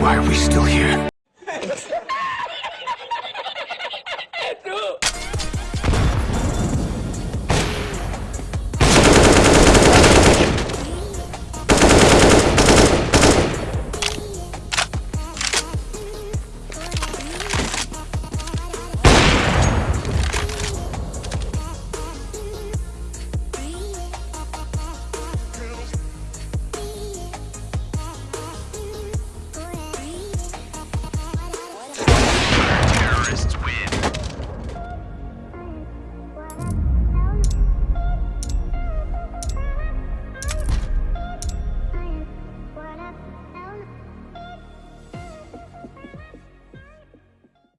Why are we still here?